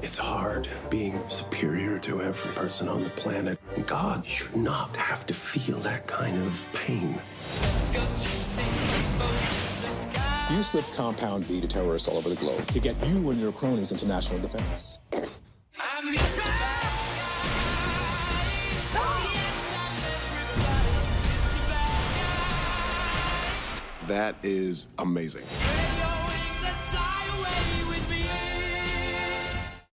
It's hard being superior to every person on the planet. God should not have to feel that kind of pain. You slipped Compound V to terrorists all over the globe to get you and your cronies into national defense. That is amazing.